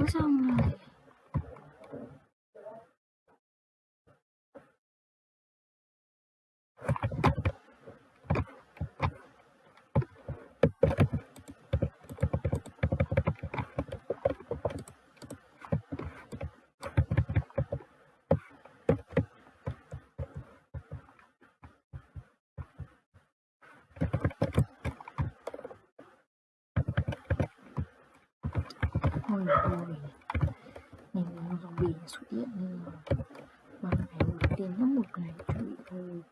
我想买 xong rồi Ôi ôi Nhìn nó zombie xuất hiện nên là Mà phải đầu tiên nhất một ngày chuẩn bị thôi.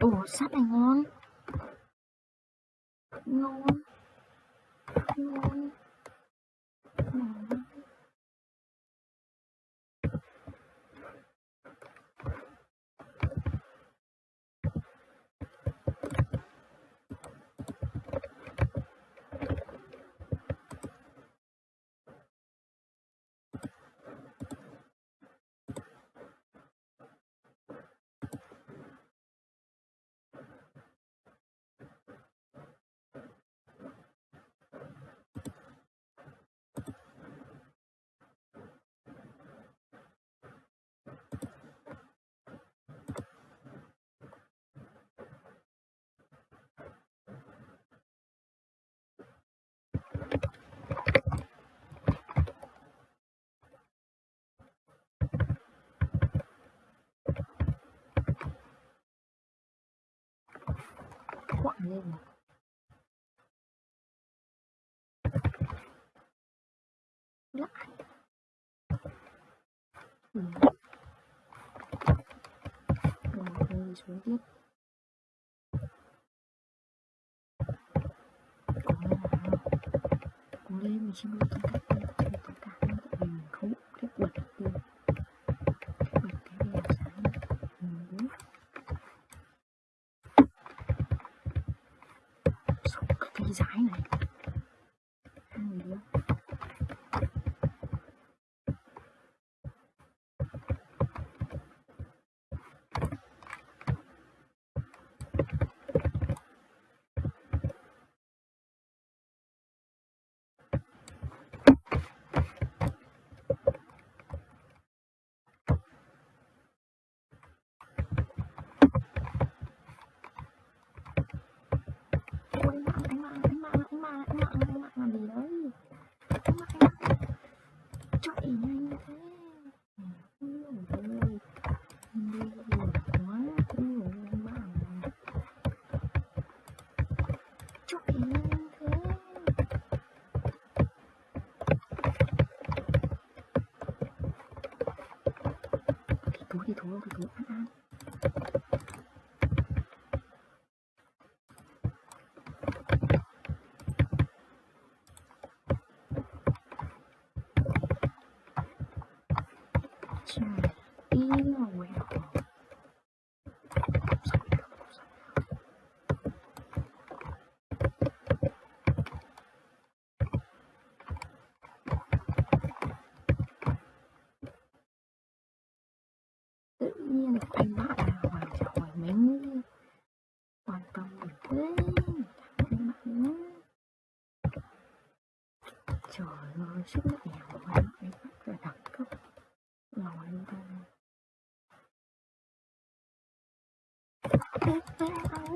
Ủa sắt này ngon Ngon. Ngon. Ngon. Quặng lên này. Lại. Ừ. Rồi, xuống tiếp. 所以每天都要 shine. Tự nhiên anh bạn hoàn hỏi mình hoàn toàn mình thế bạn nữa. Trời ơi, sức mạnh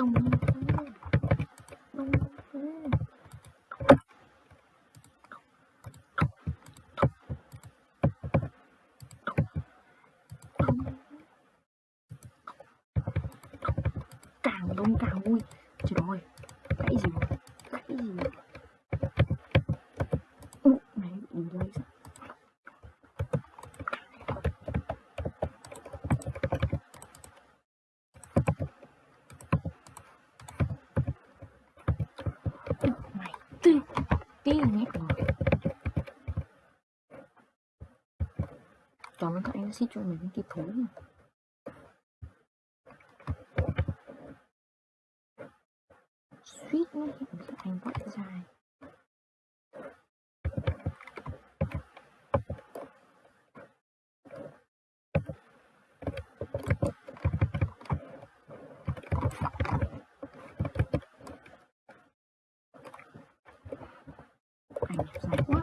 Đúng như thế. Đúng như thế. Đúng. Càng đông càng vui. Trời ơi, gãy gì rồi? Gãy gì rồi? Ụ, này bị delay sao? Ụ, mày tư tí nghe nhét rồi. cho ơn các anh đã cho mình cái thú thối nha. suýt nó hiện các anh vắt dài ảnh đẹp dài quá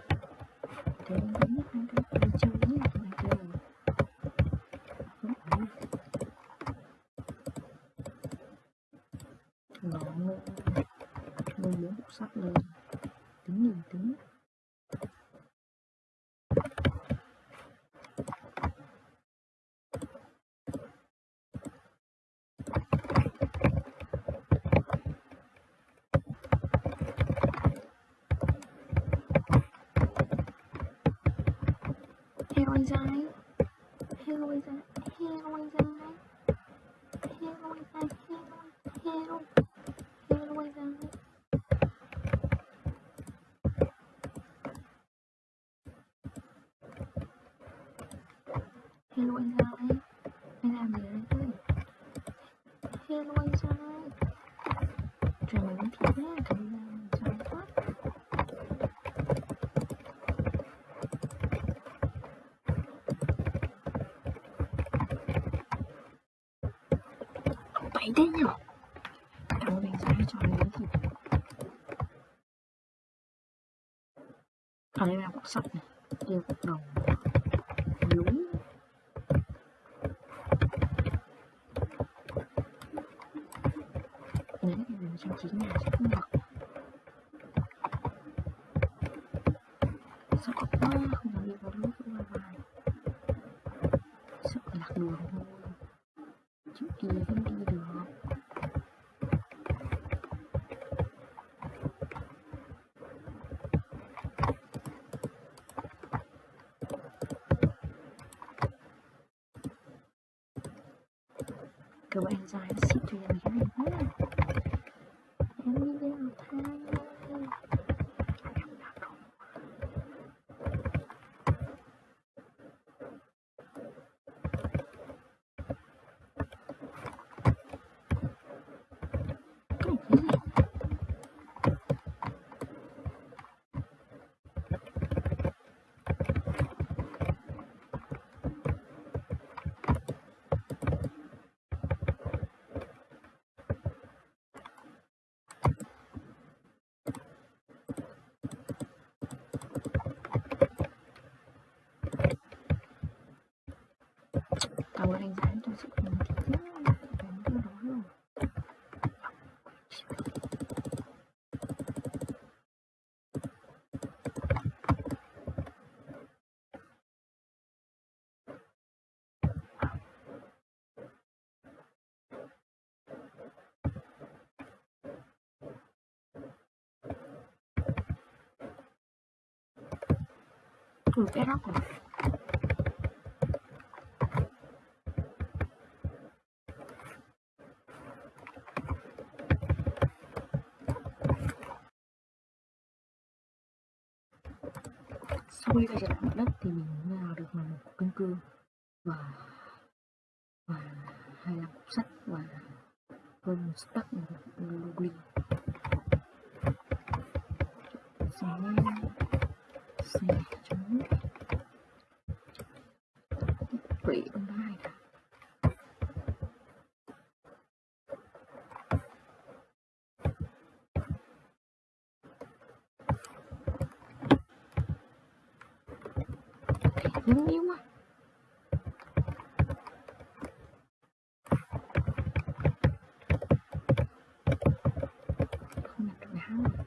thế nên đến nhất anh cái đi chơi nhé anh kêu không ổn ngó ngô ngô bốn lên tính nhìn tính. Hello anh dài Hello anh dài Hello anh dài Hello anh dài Hello heo heo anh dài Hello anh Giai Anh làm gì đấy ơi Hello anh Giai Cho mình miếng thịt nhé Cảm ơn anh Giai quá Vậy đấy nhở Cảm ơn anh cho mình Ở đây là cục sắt này Đây là đồng Đúng những cái trang trí nhà sẽ không mặc sợ quá không có đi vào lúc vào bài sợ lạc đường thôi chịu đi không đi được các bạn dài ship cho em cái này được cái góc này sau khi ta trở mặt đất thì mình nào được bằng một cân cương và và hai là cục sắt và hơn stack Những yếu quá Không nhặt được áo rồi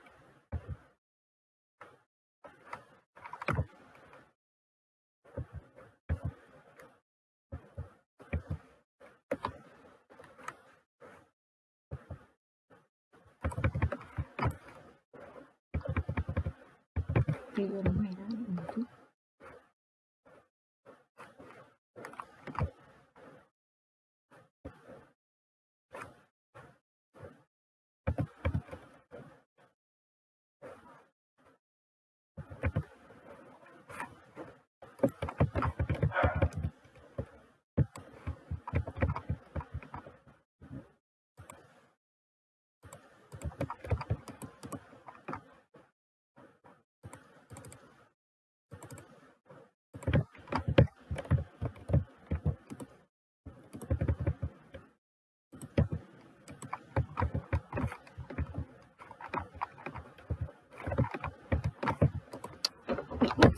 Video nó mày đó một chút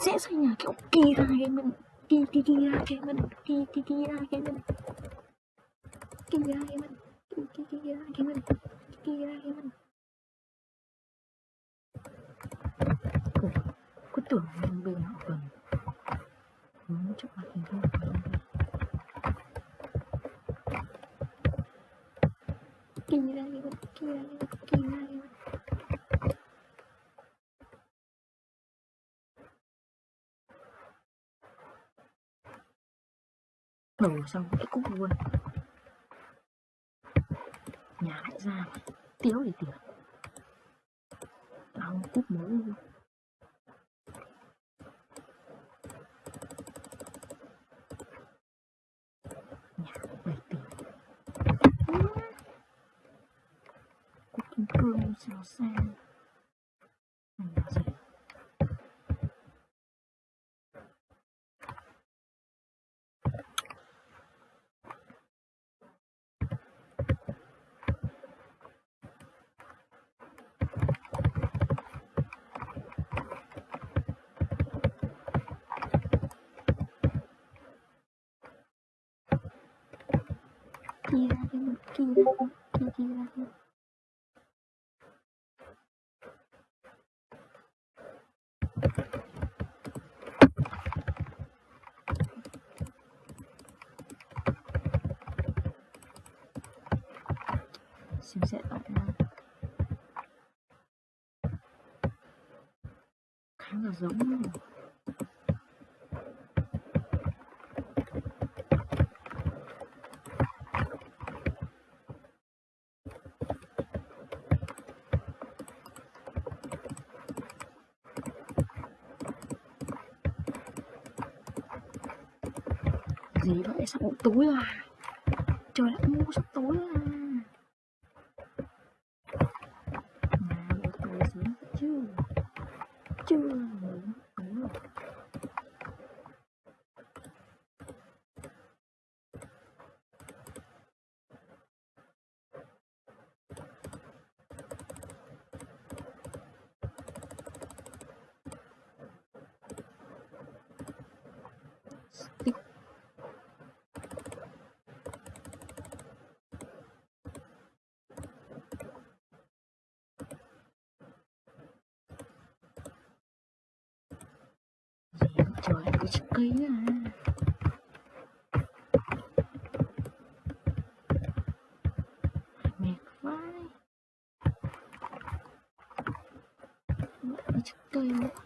dễ xây nhà kiểu kỳ ra cái mình kỳ kỳ kỳ ra cái mình kỳ kỳ kỳ ra cái mình. Kỳ ra cái mình kỳ kỳ kỳ ra cái mình kỳ ra cái mình. Ủa, cứ tưởng mình bên họ cần muốn trước mặt mình thôi kỳ ra cái mình kỳ ra cái mình kỳ ra cái mình. Đổ xong cái cúc luôn. Nhà lại ra. Tiếu thì tiếu. Tao cúc mới luôn nhà bảy tỷ cúc kim cương sao sang này gì? Kỳ ra cái mình kỳ ra cái kỳ kỳ ra cái xem xét lại nó khá là giống luôn gì vậy sắp tối rồi trời đã mua sắp tối rồi à nhà buổi tối sớm chứ chưa tối rồi Stick gì vậy ký à mệt vãi Lại cái cây nữa.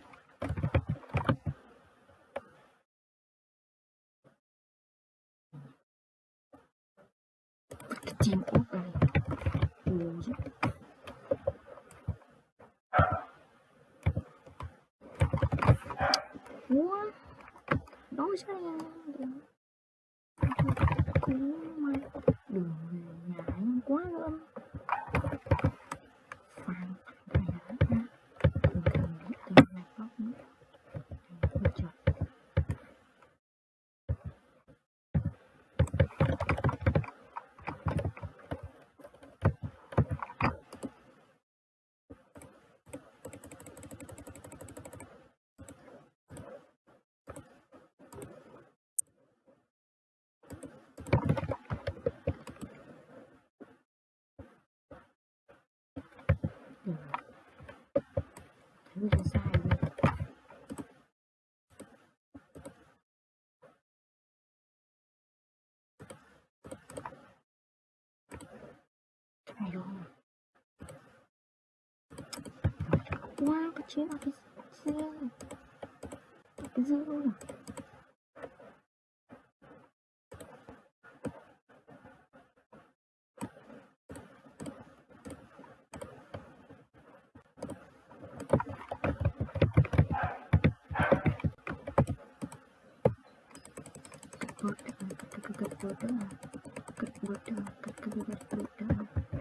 зачем обязательно? Зачем? Как будто, как будто, как будто, как будто, как будто.